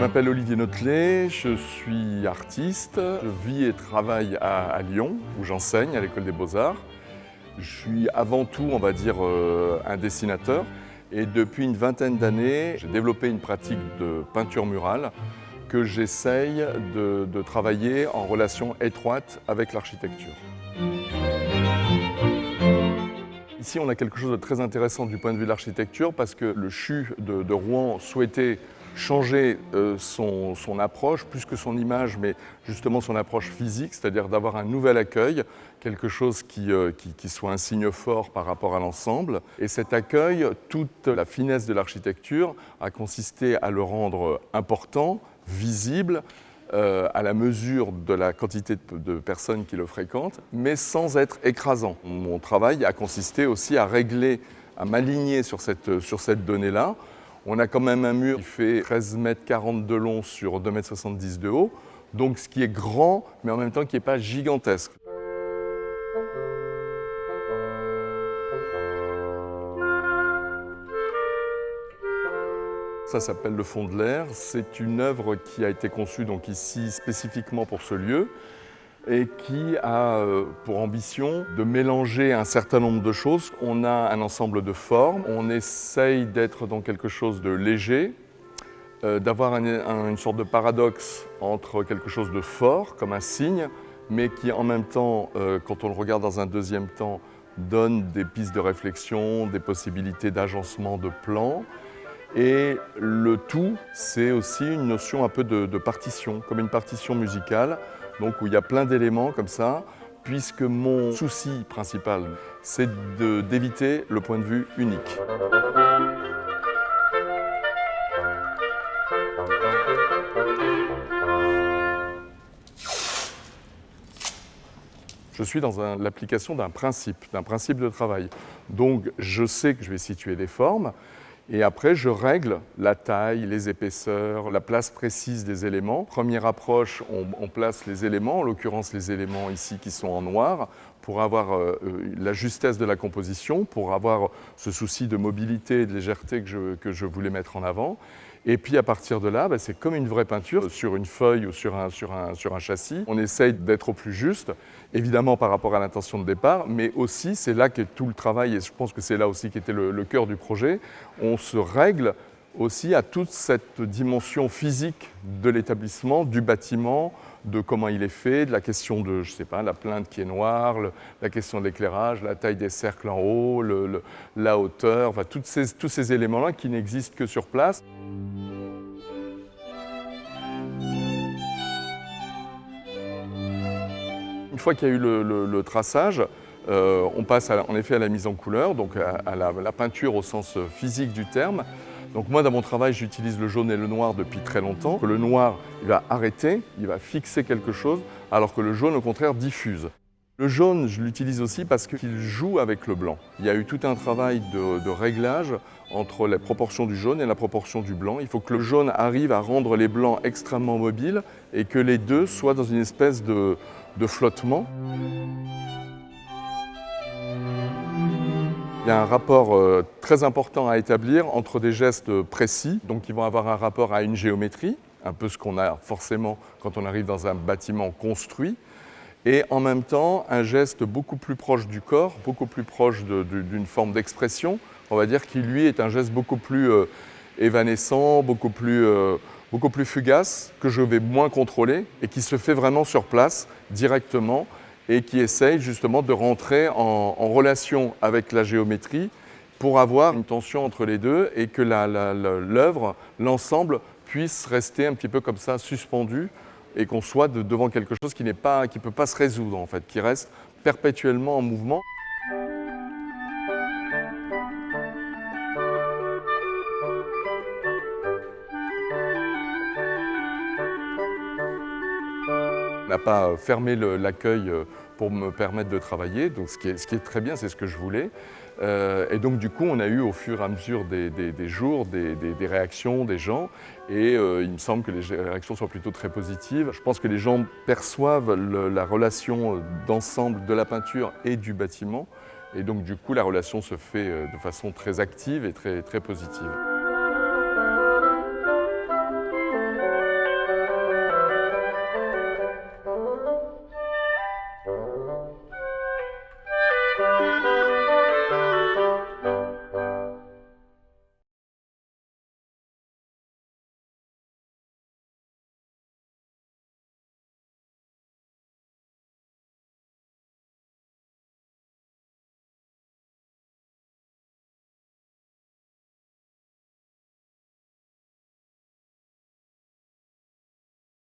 m'appelle Olivier Notelet, je suis artiste, je vis et travaille à, Lyon où j'enseigne à l'école des beaux-arts. Je suis avant tout, on va dire, euh, un dessinateur et depuis une vingtaine d'années, j'ai développé une pratique de peinture murale que j'essaye de, de travailler en relation étroite avec l'architecture. Ici, on a quelque chose de très intéressant du point de vue de l'architecture parce que le CHU de, Rouen souhaitait changer euh, son, approche, plus que son image, mais justement son approche physique, c'est-à-dire d'avoir un nouvel accueil, quelque chose euh, qui, soit un signe fort par rapport à l'ensemble. Et cet accueil, toute la finesse de l'architecture a consisté à le rendre important, visible, euh, à la mesure de la quantité de, personnes qui le fréquentent, mais sans être écrasant. Mon travail a consisté aussi à régler, à m'aligner sur cette, sur cette donnée-là. On a quand même un mur qui fait 13 mètres 40 de long sur 2 mètres 70 de haut, donc ce qui est grand, mais en même temps qui n'est pas gigantesque. Ça s'appelle Le Fond de l'air. C'est une œuvre qui a été conçue donc ici spécifiquement pour ce lieu et qui a euh, pour ambition de mélanger un certain nombre de choses. On a un ensemble de formes, on essaye d'être dans quelque chose de léger, euh, d'avoir une sorte de paradoxe entre quelque chose de fort, comme un signe, mais qui en même temps, euh, quand on le regarde dans un deuxième temps, donne des pistes de réflexion, des possibilités d'agencement de plans, et le tout, c'est aussi une notion un peu de, partition, comme une partition musicale, donc où il y a plein d'éléments comme ça, puisque mon souci principal, c'est d'éviter le point de vue unique. je suis dans l'application d'un principe, d'un principe de travail. Donc je sais que je vais situer des formes, et après, je règle la taille, les épaisseurs, la place précise des éléments. Première approche, on, place les éléments, en l'occurrence les éléments ici qui sont en noir, pour avoir euh, euh, la justesse de la composition, pour avoir ce souci de mobilité et de légèreté que je, que je voulais mettre en avant. Et puis à partir de là, bah, c'est comme une vraie peinture sur une feuille ou sur un, sur un, sur un châssis. On essaye d'être au plus juste, évidemment par rapport à l'intention de départ, mais aussi c'est là qu'est tout le travail, et je pense que c'est là aussi qui était le, le cœur du projet. On se règle aussi à toute cette dimension physique de l'établissement, du bâtiment, de comment il est fait, de la question de, je sais pas, la plainte qui est noire, la question de l'éclairage, la taille des cercles en haut, la hauteur, enfin, tous ces éléments-là qui n'existent que sur place. Une fois qu'il y a eu le, traçage, euh, on passe en effet à la mise en couleur, donc à, la, peinture au sens physique du terme. Donc moi, dans mon travail, j'utilise le jaune et le noir depuis très longtemps. Le noir, il va arrêter, il va fixer quelque chose, alors que le jaune, au contraire, diffuse. Le jaune, je l'utilise aussi parce qu'il joue avec le blanc. Il y a eu tout un travail de, réglage entre la proportion du jaune et la proportion du blanc. Il faut que le jaune arrive à rendre les blancs extrêmement mobiles et que les deux soient dans une espèce de flottement. Il y a un rapport euh, très important à établir entre des gestes précis, donc qui vont avoir un rapport à une géométrie, un peu ce qu'on a forcément quand on arrive dans un bâtiment construit, et en même temps un geste beaucoup plus proche du corps, beaucoup plus proche d'une forme d'expression, on va dire qui lui est un geste beaucoup plus euh, évanescent, beaucoup plus, euh, beaucoup plus fugace, que je vais moins contrôler et qui se fait vraiment sur place, directement, et qui essaye justement de rentrer en, relation avec la géométrie pour avoir une tension entre les deux et que l'œuvre, l'ensemble, puisse rester un petit peu comme ça suspendu et qu'on soit devant quelque chose qui ne peut pas se résoudre en fait, qui reste perpétuellement en mouvement. N'a pas fermé l'accueil euh, pour me permettre de travailler, donc ce qui est, très bien, c'est ce que je voulais. Euh, et donc du coup, on a eu au fur et à mesure des, jours des, réactions des gens et euh, il me semble que les réactions sont plutôt très positives. Je pense que les gens perçoivent la relation d'ensemble de la peinture et du bâtiment et donc du coup, la relation se fait de façon très active et très, très positive.